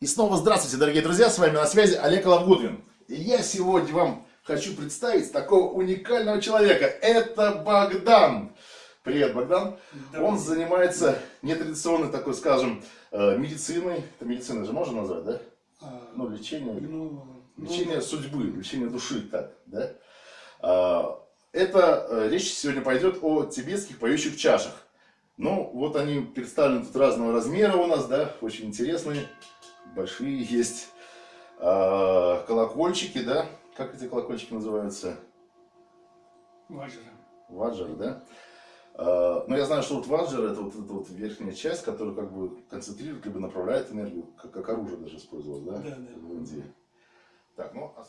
И снова здравствуйте, дорогие друзья, с вами на связи Олег Лавгудвин. И я сегодня вам хочу представить такого уникального человека. Это Богдан. Привет, Богдан. Добрый. Он занимается нетрадиционной такой, скажем, э, медициной. Это медицина же можно назвать, да? А, ну, лечение. Ну, лечение ну, судьбы, лечение души, так, да? А, это э, речь сегодня пойдет о тибетских поющих чашах. Ну, вот они представлены тут разного размера у нас, да, очень интересные большие есть а, колокольчики, да? Как эти колокольчики называются? Ваджры. Ваджры, да? А, ну, я знаю, что вот ваджр это вот эта вот верхняя часть, которая как бы концентрирует, либо направляет энергию, как, как оружие даже использовалось, да? Да, да. В Индии. Так, ну, а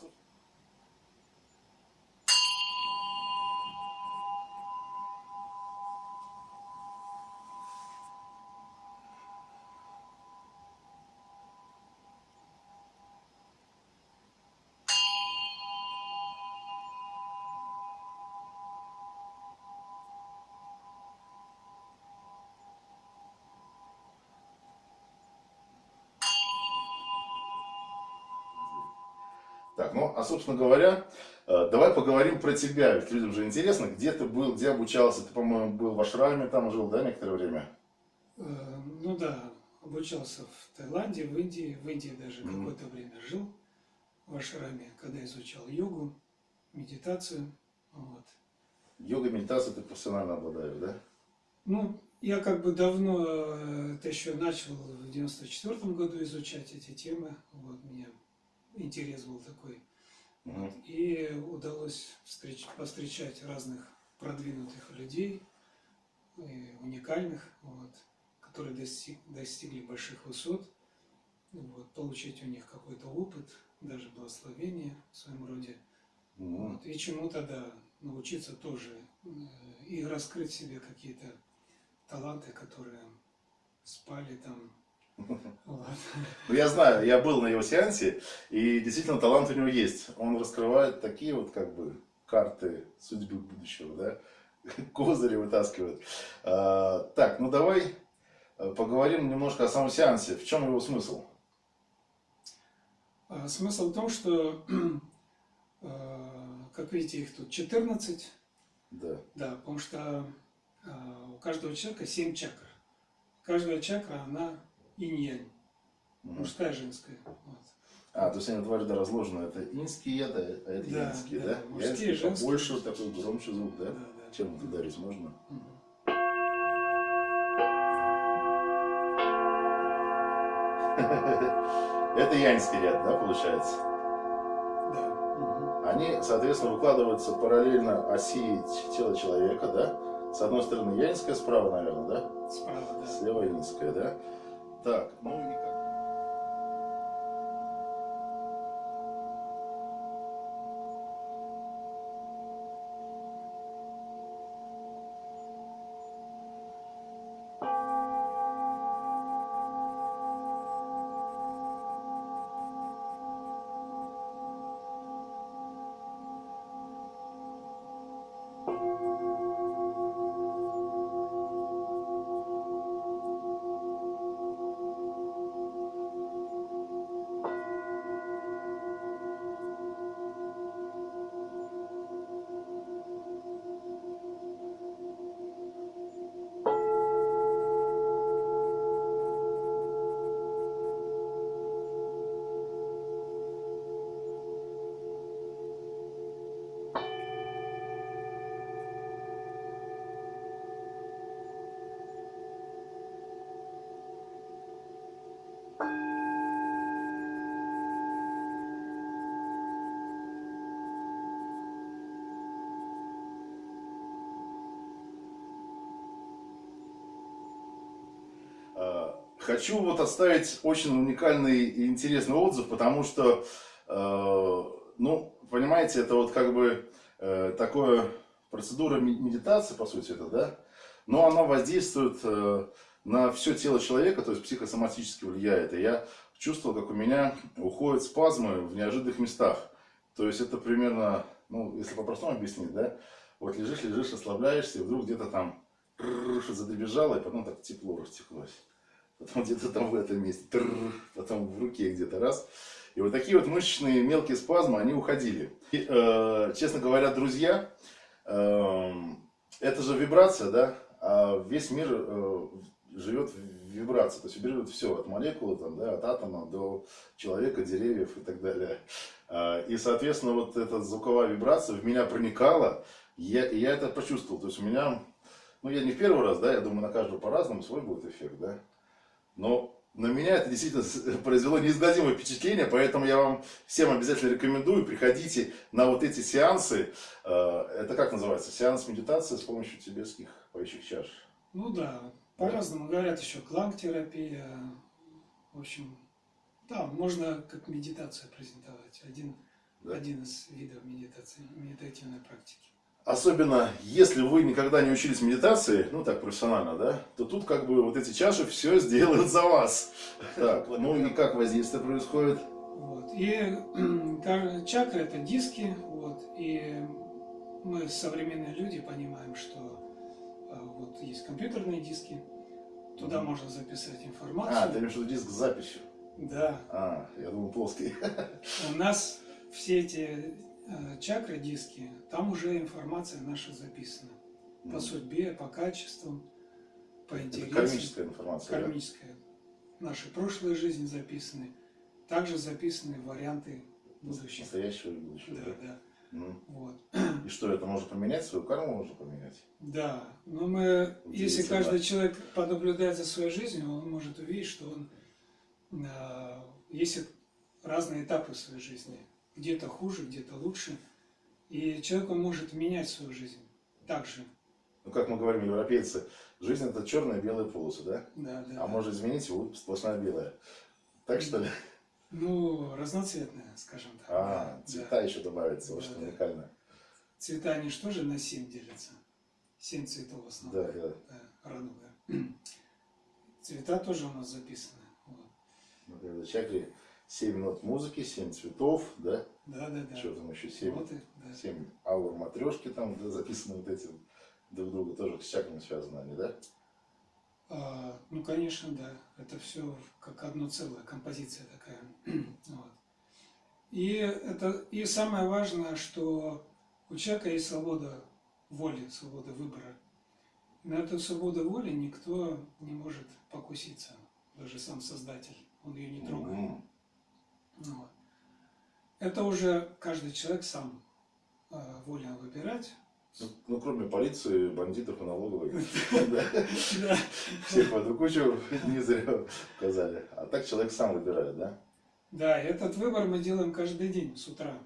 Так, ну, а собственно говоря, э, давай поговорим про тебя, ведь людям же интересно, где ты был, где обучался, ты, по-моему, был в Ашраме, там жил, да, некоторое время? Э, ну да, обучался в Таиланде, в Индии, в Индии даже mm -hmm. какое-то время жил, в Ашраме, когда изучал йогу, медитацию, вот. Йога, медитация ты профессионально обладаешь, да? Ну, я как бы давно, э, это еще начал в 94 году изучать эти темы, вот, меня интерес был такой. Угу. Вот. И удалось встреч, повстречать разных продвинутых людей, уникальных, вот, которые достиг, достигли больших высот, вот, получить у них какой-то опыт, даже благословение в своем роде. Угу. Вот, и чему-то, да, научиться тоже э, и раскрыть себе какие-то таланты, которые спали там ну, я знаю, я был на его сеансе, и действительно талант у него есть. Он раскрывает такие вот как бы карты судьбы будущего, да, козыри вытаскивает. А, так, ну давай э, поговорим немножко о самом сеансе. В чем его смысл? А, смысл в том, что, а, как видите, их тут 14. Да. Да, потому что а, у каждого человека 7 чакр. Каждая чакра, она инь-янь. Мужская, женская. Вот. А, то есть они дважды разложены. Это инский, это, а это да, янский, да? да? Мужские, янский побольше, такой громче звук, да? да, да. Чем это ударить можно? Угу. Это янский ряд, да, получается? Да. Они, соответственно, выкладываются параллельно оси тела человека, да? С одной стороны янская, справа, наверное, да? Справа, да. Слева инская, да? Так, ну и Хочу вот оставить очень уникальный и интересный отзыв, потому что, э, ну, понимаете, это вот как бы э, такое процедура медитации, по сути, это, да? Но она воздействует э, на все тело человека, то есть психосоматически влияет. И я чувствовал, как у меня уходят спазмы в неожиданных местах. То есть это примерно, ну, если по-простому объяснить, да? Вот лежишь, лежишь, расслабляешься, и вдруг где-то там задебежало, и потом так тепло растеклось. Где-то там в этом месте, тррр, потом в руке где-то раз. И вот такие вот мышечные мелкие спазмы, они уходили. И, э, честно говоря, друзья, э, это же вибрация, да? А весь мир э, живет в вибрации, то есть вибрирует все, от молекулы, там, да, от атома до человека, деревьев и так далее. А, и, соответственно, вот эта звуковая вибрация в меня проникала, я, и я это почувствовал. То есть у меня, ну я не в первый раз, да, я думаю, на каждого по-разному свой будет эффект, да. Но на меня это действительно произвело неизгладимое впечатление, поэтому я вам всем обязательно рекомендую, приходите на вот эти сеансы. А, это как называется? Сеанс медитации с помощью тибетских поющих чаш. Ну да, по-разному говорят еще кланг-терапия. В общем, да, можно как медитацию презентовать. Один, Да. один из видов медитации, медитативной практики. Особенно, если вы никогда не учились медитации, ну так профессионально, да, то тут как бы вот эти чаши все сделают за вас. Так, ну и как воздействие происходит? Вот. И каждая чакра это диски, вот, и мы, современные люди, понимаем, что а, вот есть компьютерные диски, туда Мгм. можно записать А, ты информацию. имеешь в виду диск с записью? Да, А, я думал плоский. у нас все эти чакры, диски, там уже информация наша записана. По судьбе, по качествам, по Это интересам. кармическая информация. да? Кармическая. Наши прошлые жизни записаны. Также записаны варианты будущих. Настоящего и будущего. Да, да? да. Мгм. Вот. И что, это можно поменять? Свою карму можно поменять? Да, но мы, если Удивительно. каждый человек понаблюдает за своей жизнью, он может увидеть, что он а, есть разные этапы в своей жизни. Где-то хуже, где-то лучше. И человек он может менять свою жизнь. Также. Ну, как мы говорим, европейцы, жизнь это черная и белая полосы, да? Да, да. А может изменить его будет сплошная белая. Так что ли? Ну, разноцветная, скажем так. А, да, цвета да. еще добавится, вот Да, что да. уникально. Цвета, они же тоже на семь делятся. Семь цветов в основном. Да, да. Да, радуга. Цвета тоже у нас записаны. Вот. Например, в чакре 7 нот музыки, 7 цветов, да? Да, да, да. Что там еще 7? Вот и, да. 7 аур матрешки там, да, записаны вот эти друг друга тоже с чакрами связаны они, да? А, ну, конечно, да. Это все как одно целое, композиция такая. вот. И, это, и самое важное, что у человека есть свобода воли, свобода выбора. На эту свободу воли никто не может покуситься, даже сам Создатель. Он ее не трогает. Ну вот. Это уже каждый человек сам э, волен выбирать. Ну, ну, кроме полиции, бандитов и налоговой. Всех в одну кучу не зря указали. А так человек сам выбирает, да? Да, этот выбор мы делаем каждый день с утра.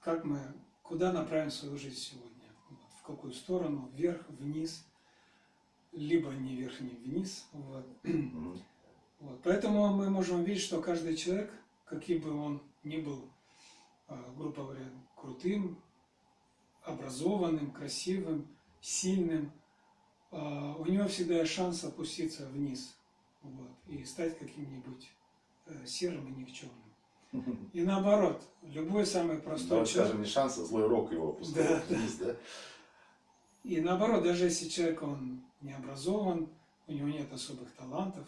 Как мы, куда направим свою жизнь сегодня? В какую сторону? Вверх, вниз, либо не вверх, не вниз. Вот. Поэтому мы можем видеть, что каждый человек, каким бы он ни был, а, грубо говоря, крутым, образованным, красивым, сильным, а, у него всегда есть шанс опуститься вниз вот, и стать каким-нибудь э, серым и никчемным. И наоборот, любой самый простой человек, скажем, не шанс, а злой рок его опускает Да, вниз, да? и наоборот, даже если человек он не образован, у него нет особых талантов,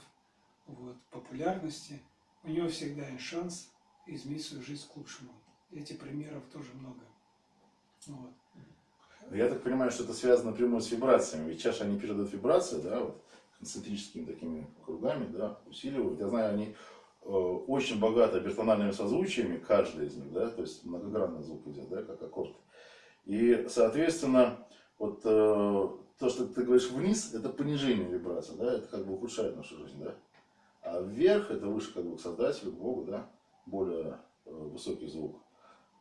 вот, популярности, у него всегда есть шанс изменить свою жизнь к лучшему. Этих примеров тоже много. Вот. Я так понимаю, что это связано напрямую с вибрациями. Ведь чаша они передают вибрации, да, вот, концентрическими такими кругами, да, усиливают. Я знаю, они э, очень богаты бертональными созвучиями, каждый из них, да, то есть многогранный звук идет, да, как аккорд. И, соответственно, вот э, то, что ты говоришь вниз, это понижение вибрации, да, это как бы ухудшает нашу жизнь, да. А вверх, это выше как бы к Создателю, к Богу, да, более э, высокий звук.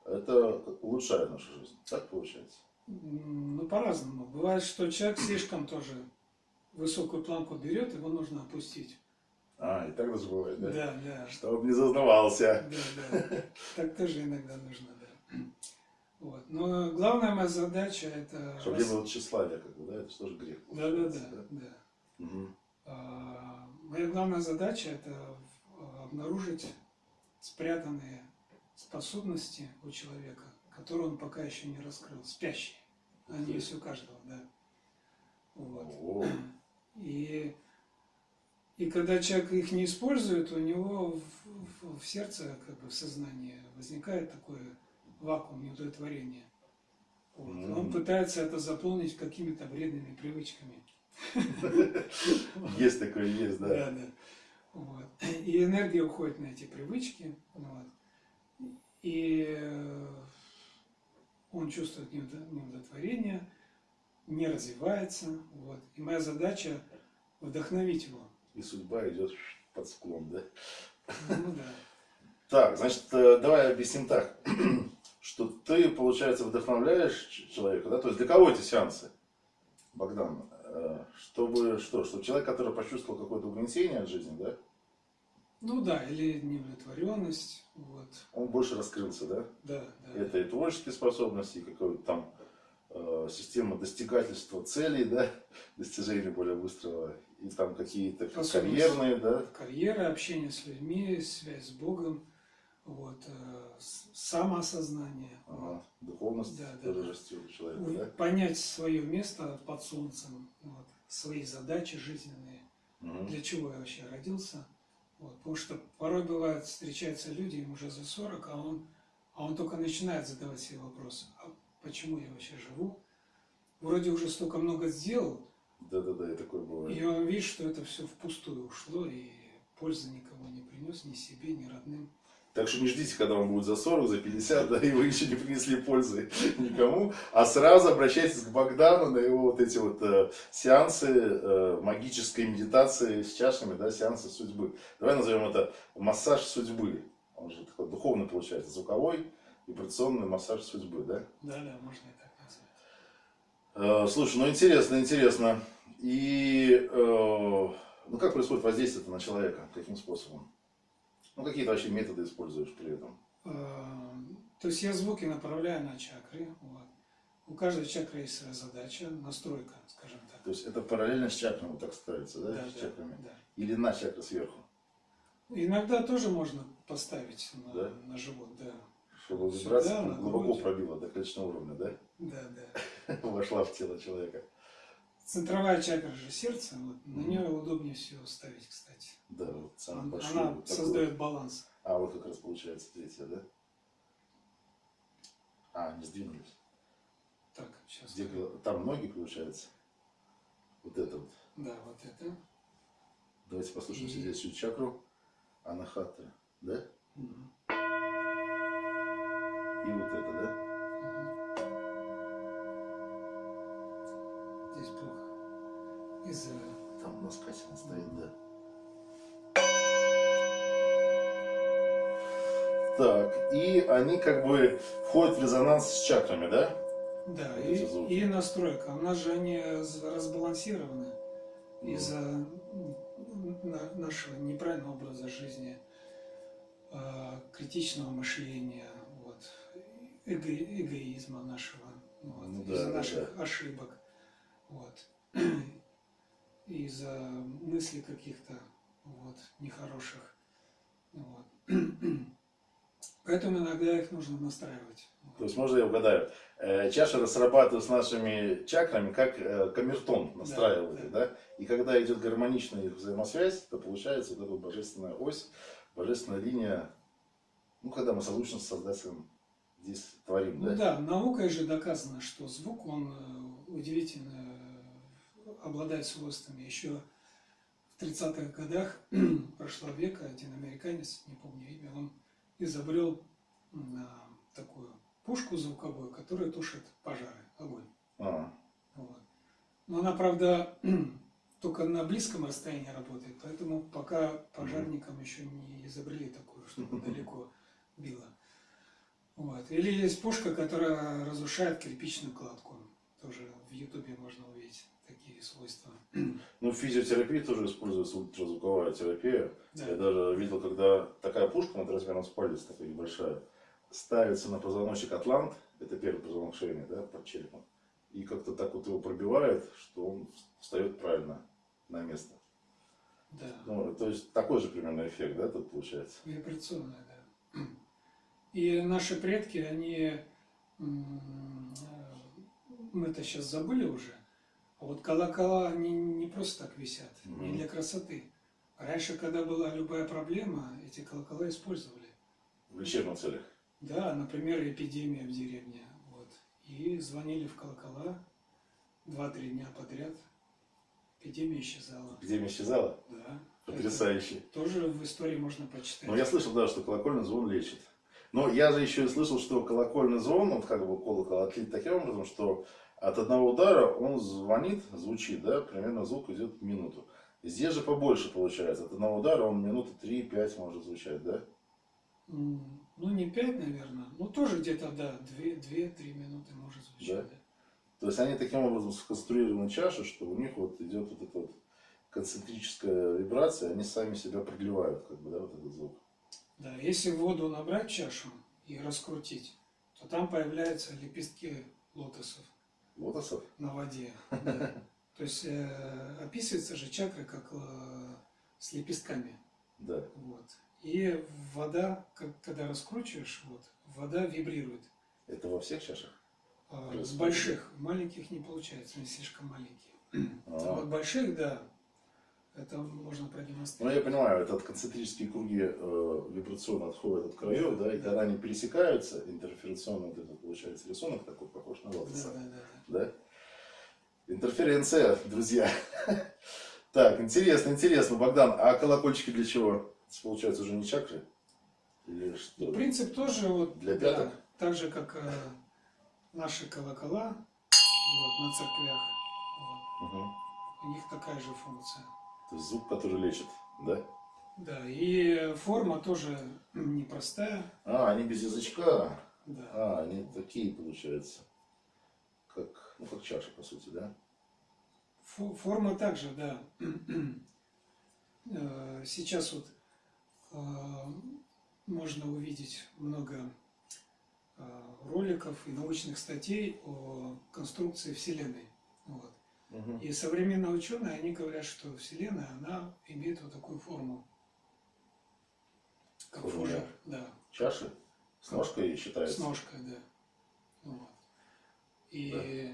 Это улучшает нашу жизнь. Так получается. Ну, по-разному. Бывает, что человек слишком тоже высокую планку берет, его нужно опустить. А, и так даже бывает, да? Да, да. Чтобы не зазнавался. Да, да. Так тоже иногда нужно, да. Вот. Но главная моя задача это... Чтобы не было тщеславия, как бы, да? Это же тоже грех. Да, да, да, да. Мгм. А, Моя главная задача это в- обнаружить спрятанные способности у человека, которые он пока еще не раскрыл, спящие. Они есть у каждого, да. Вот. О, И И когда человек их не использует, у него в, в, в сердце, как бы в сознании возникает такой вакуум неудовлетворения. Вот. Mm. Он пытается это заполнить какими-то вредными привычками. Есть такое, есть, да. Да, да. Вот. И энергия уходит на эти привычки. Вот. И э, он чувствует неудовлетворение, не развивается. Вот. И моя задача вдохновить его. И судьба идет под склон, да? Ну да. Так, значит, э, давай объясним так, что ты, получается, вдохновляешь человека, да? То есть для кого эти сеансы, Богдан? Э, чтобы что? Чтобы человек, который почувствовал какое-то угнетение от жизни, да? Ну да, или неудовлетворенность. Вот. Он больше раскрылся, да? Да, да. Это и творческие способности, и какой-то там э, система достигательства целей, да, достижения более быстрого, и там какие-то карьерные, да? Карьера, общение с людьми, связь с Богом, вот, э, самоосознание. Ага. Духовность да, тоже да. растет у человека, да? Понять свое место под солнцем, вот, свои задачи жизненные, угу. для чего я вообще родился – вот, потому что порой бывает, встречаются люди, им уже за 40, а он, а он только начинает задавать себе вопросы. А почему я вообще живу? Вроде уже столько много сделал. Да-да-да, и такое бывает. И он видит, что это все впустую ушло, и пользы никому не принес, ни себе, ни родным. Так что не ждите, когда вам будет за 40, за 50, да, и вы еще не принесли пользы никому, а сразу обращайтесь к Богдану на его вот эти вот э, сеансы э, магической медитации с чашами, да, сеансы судьбы. Давай назовем это массаж судьбы. Он же такой духовный получается, звуковой, вибрационный массаж судьбы, да? Да, да, можно и так назвать. Э, слушай, ну интересно, интересно. И э, ну как происходит воздействие на человека? Каким способом? Ну, какие-то вообще методы используешь при этом? А, то есть я звуки направляю на чакры. Вот. У каждой чакры есть своя задача, настройка, скажем так. То есть это параллельно с чакрами вот так ставится, да? Да, с да, чакрами? да. Или на чакры сверху? Иногда тоже можно поставить на, да? на живот, да. Чтобы вибрация глубоко пробила до клеточного уровня, да? Да, да. Вошла в тело человека. Центровая чакра же сердца, вот, на нее удобнее всего ставить, кстати. Да, вот самый Она, большой. она создает баланс. А, вот как раз получается третья, да? А, не сдвинулись. Так, сейчас. Где, там ноги, получается? Вот это вот. Да, вот это. Давайте послушаем И... здесь всю чакру. Анахата, да? Угу. И вот это, да? Из... Там у нас Катина стоит, да. Так, и они как бы входят в резонанс с чакрами, да? Да, и, и настройка. У нас же они разбалансированы mm. из-за нашего неправильного образа жизни, а, критичного мышления, вот, эго, эгоизма нашего, вот, ну, из-за да, наших да. ошибок. Вот из-за мыслей каких-то вот, нехороших. Вот. Поэтому иногда их нужно настраивать. То есть, можно я угадаю, э, чаша срабатывает с нашими чакрами, как э, камертон настраивает, да, да. да? И когда идет гармоничная их взаимосвязь, то получается вот эта божественная ось, божественная линия, ну, когда мы созвучно с Создателем здесь творим, да? Ну да, наукой же доказано, что звук, он э, удивительно обладает свойствами. Еще в 30-х годах прошлого века один американец, не помню имя, он изобрел такую пушку звуковую, которая тушит пожары, огонь. А. Вот. Но она, правда, только на близком расстоянии работает, поэтому пока пожарникам еще не изобрели такую, чтобы далеко било. Вот. Или есть пушка, которая разрушает кирпичную кладку. Тоже в Ютубе можно увидеть свойства. Ну, в физиотерапии тоже используется ультразвуковая терапия. Да. Я даже видел, когда такая пушка над размером с палец, такая небольшая, ставится на позвоночник атлант, это первый позвонок шеи, да, под черепом, и как-то так вот его пробивает, что он встает правильно на место. Да. Ну, то есть такой же примерно эффект, да, тут получается? Вибрационный, да. И наши предки, они, мы это сейчас забыли уже, а вот колокола, они не просто так висят, mm -hmm. не для красоты. Раньше, когда была любая проблема, эти колокола использовали. В лечебных целях. Да, например, эпидемия в деревне. Вот. И звонили в колокола два-три дня подряд. Эпидемия исчезала. Эпидемия исчезала? Да. Потрясающе. Это тоже в истории можно почитать. Ну, я слышал, да, что колокольный звон лечит. Но я же еще и слышал, что колокольный звон, вот как бы колокол отлит таким образом, что от одного удара он звонит, звучит, да, примерно звук идет минуту. Здесь же побольше получается. От одного удара он минуты 3-5 может звучать, да? Ну, не 5, наверное. Ну, тоже где-то, да, 2-3 минуты может звучать. Да? Да. То есть они таким образом сконструированы чаши, что у них вот идет вот эта вот концентрическая вибрация, они сами себя продлевают, как бы, да, вот этот звук. Да, если воду набрать чашу и раскрутить, то там появляются лепестки лотосов. Лотосов? На воде, да. То есть э, описывается же чакра как э, с лепестками. Да. Вот. И вода, как, когда раскручиваешь, вот, вода вибрирует. Это во всех чашах? А, с больших. Маленьких не получается, они слишком маленькие. А вот больших, да, это можно продемонстрировать. Ну, я понимаю, этот концентрические круги э, вибрационно отходят от краев, да, да и да. когда они пересекаются, интерферационно вот это получается рисунок такой, похож на лотоса. Да, да, да. Да? Интерференция, друзья. Так, интересно, интересно, Богдан, а колокольчики для чего? Получается уже не чакры? Или что? И принцип тоже вот, для пяток? Да, так же, как э, наши колокола вот, на церквях. Вот. Угу. У них такая же функция. То есть звук, который лечит, да? Да, и форма тоже непростая. А, они без язычка. Да. А, они такие, получается. Как, ну, как чаша, по сути, да? Форма также, да. Э, сейчас вот э, можно увидеть много э, роликов и научных статей о конструкции Вселенной. Вот. Угу. И современные ученые, они говорят, что Вселенная, она имеет вот такую форму. Как фужер, да. Чаши? С ножкой считается? С ножкой, да. Вот. И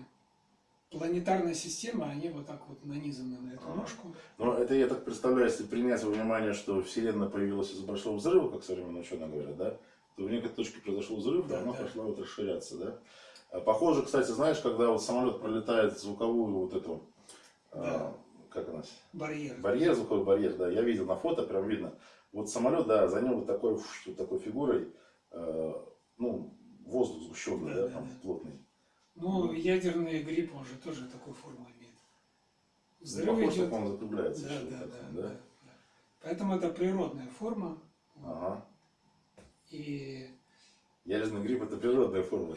да. планетарная система, они вот так вот нанизаны на эту а. ножку. Ну, это я так представляю, если принять во внимание, что Вселенная появилась из большого взрыва, как современные ученые говорят, да, то в некоторой точке произошел взрыв, да, она да. пошла вот расширяться, да. А похоже, кстати, знаешь, когда вот самолет пролетает звуковую вот эту, а, да. как она? Барьер. Барьер, звуковой барьер, да, я видел на фото, прям видно. Вот самолет, да, за ним вот такой, вот такой фигурой, э, ну, воздух сгущенный, да, да, да там да. плотный. Ну, ядерный гриб, он же тоже такую форму имеет. Взрыв ну, похож, идет... он закругляется. Да, да, да, да, да. Поэтому это природная форма. Ага. И Ядерный гриб это природная форма.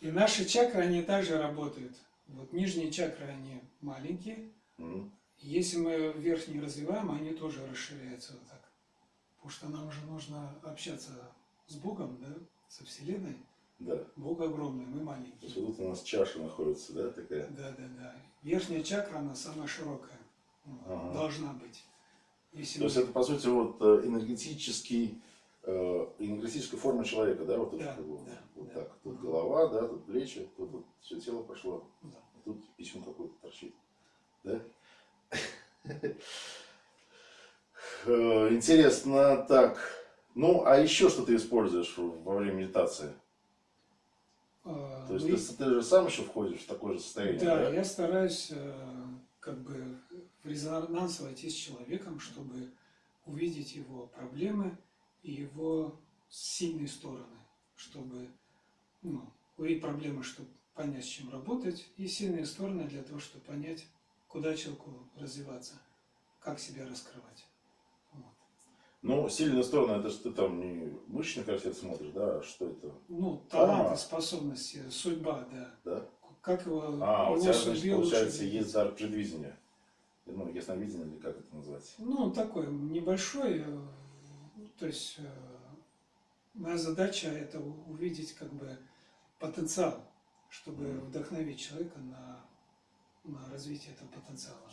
И наши чакры, они также работают. Вот нижние чакры, они маленькие. Если мы верхние развиваем, они тоже расширяются вот так. Потому что нам уже нужно общаться с Богом, да, со Вселенной. Да. Бог огромный, мы маленькие. То есть вот тут у нас чаша находится, да, такая? Да, да, да. Верхняя чакра, она самая широкая. Ага. Должна быть. Если То мы... есть это, по сути, вот э, энергетический э, энергетическая форма человека, да, вот, да, вот, да, вот да. так. Тут голова, да, тут плечи, тут, тут все тело пошло, да. тут письмо какое-то торчит, да? Э, интересно, так. Ну, а еще что ты используешь во время медитации? А, То есть ну, ты, ты же сам еще входишь в такое же состояние? Да, да? я стараюсь э, как бы в резонанс войти с человеком, чтобы увидеть его проблемы, и его сильные стороны, чтобы ну, увидеть проблемы, чтобы понять, с чем работать, и сильные стороны для того, чтобы понять, куда человеку развиваться, как себя раскрывать. Ну, сильные стороны, это же ты там не мышечный корсет смотришь, да, а что это? Ну, таланты, способности, судьба, да. Да? Как его, а, его у тебя, значит, получается, есть дар предвидения. Ну, ясновидение, или как это назвать? Ну, такой небольшой, э, то есть э, моя задача это увидеть как бы потенциал, чтобы вдохновить человека на, на развитие этого потенциала.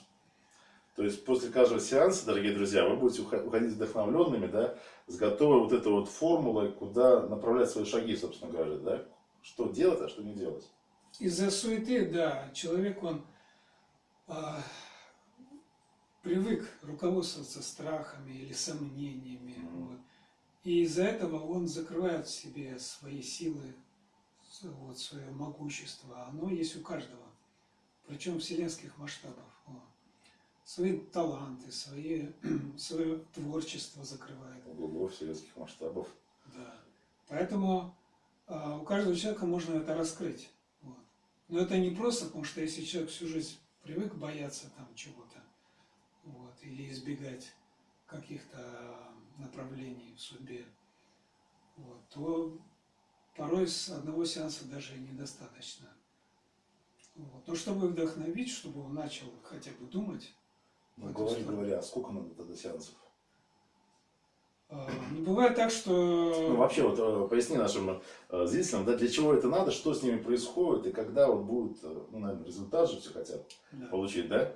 То есть после каждого сеанса, дорогие друзья, вы будете уходить вдохновленными, да, с готовой вот этой вот формулой, куда направлять свои шаги, собственно говоря, да? Что делать, а что не делать. Из-за суеты, да, человек, он, а, привык руководствоваться страхами или сомнениями. Мгм. Вот. И из-за этого он закрывает в себе свои силы, вот, свое могущество. Оно есть у каждого, причем вселенских масштабов. Свои таланты, свои, свое творчество закрывает. Ого, вселенских масштабов. Да. Поэтому а, у каждого человека можно это раскрыть. Вот. Но это не просто, потому что если человек всю жизнь привык бояться там чего-то, вот, или избегать каких-то направлений в судьбе, вот, то порой с одного сеанса даже и недостаточно. Вот. Но чтобы вдохновить, чтобы он начал хотя бы думать, Ну, говори, говори, а сколько надо тогда сеансов? а, не бывает так, что... Ну, вообще, вот э, поясни нашим э, зрителям, да, для чего это надо, что с ними происходит, и когда вот будет, э, ну, наверное, результат же все хотят Да. получить, да?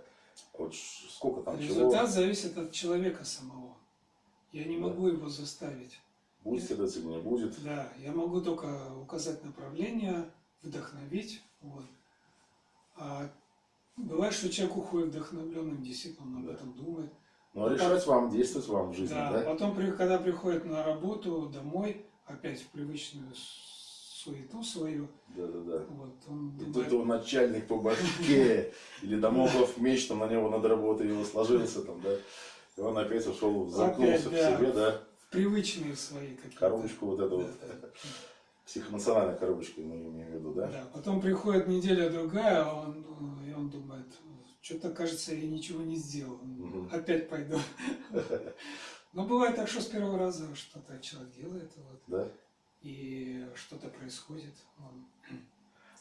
Вот сколько там Результат чего, зависит от человека самого. Я не Да. могу его заставить. будет следовать или не будет. Да, я могу только указать направление, вдохновить. Вот. А бывает, что человек уходит вдохновленным, действительно он об Да. этом думает. Ну, а решать вам, действовать вам в жизни, Да, да? Потом, когда приходит на работу, домой, опять в привычную суету свою, Да, да, да. вот, он И тут думает, его начальник по башке, или домогов меч там на него над работой его сложился там, да? И он опять ушел, замкнулся в себе, да? в привычные свои какие-то. Коробочку вот эту вот, да. психоэмоциональная коробочка, мы имеем в виду, да? Да, потом приходит неделя другая, а он, э, и он думает, что-то кажется, я ничего не сделал, Мгм. опять пойду. Но бывает так, что с первого раза что-то человек делает, вот, Да? и что-то происходит. Он-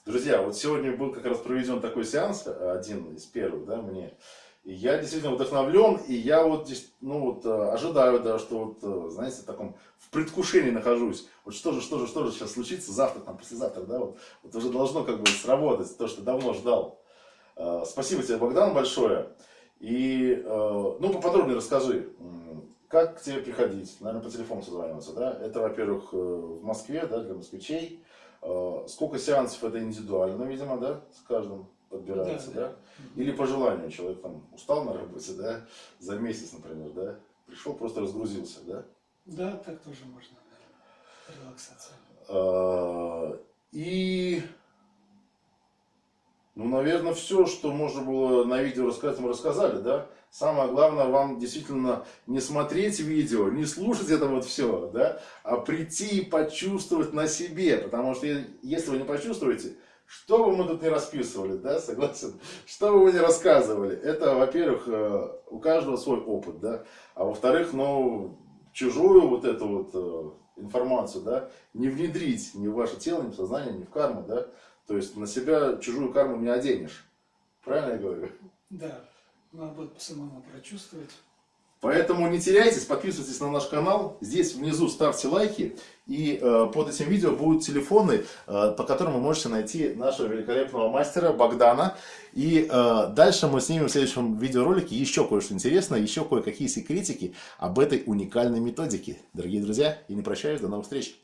Друзья, вот сегодня был как раз проведен такой сеанс, один из первых, да, мне. Я действительно вдохновлен, и я вот здесь, ну вот, э, ожидаю, да, что вот, э, знаете, в таком, в предвкушении нахожусь. Вот что же, что же, что же сейчас случится завтра, там, послезавтра, да, вот, вот уже должно как бы сработать, то, что давно ждал. Э, Спасибо тебе, Богдан, большое. И, ну, поподробнее расскажи, как к тебе приходить, наверное, по телефону созваниваться, да? Это, во-первых, в Москве, да, для москвичей. Сколько сеансов это индивидуально, видимо, да, с каждым подбирается, да? Или по желанию человек там устал на работе, да, за месяц, например, да, пришел, просто разгрузился, да. Да, так тоже можно, релаксация. Э, И, ну, наверное, все, что можно было на видео рассказать, мы рассказали, да. Самое главное, вам действительно не смотреть видео, не слушать это вот все, да, а прийти и почувствовать на себе, потому что если вы не почувствуете, что бы мы тут не расписывали, да, согласен, что бы мы не рассказывали, это, во-первых, э, у каждого свой опыт, да, а во-вторых, ну, чужую вот эту вот э, информацию, да, не внедрить ни в ваше тело, ни в сознание, ни в карму, да, то есть на себя чужую карму не оденешь, правильно я говорю? Да, надо будет самому прочувствовать. Поэтому не теряйтесь, подписывайтесь на наш канал. Здесь внизу ставьте лайки. И э, под этим видео будут телефоны, э, по которым вы можете найти нашего великолепного мастера Богдана. И э, дальше мы снимем в следующем видеоролике еще кое-что интересное, еще кое-какие секретики об этой уникальной методике. Дорогие друзья, и не прощаюсь, до новых встреч.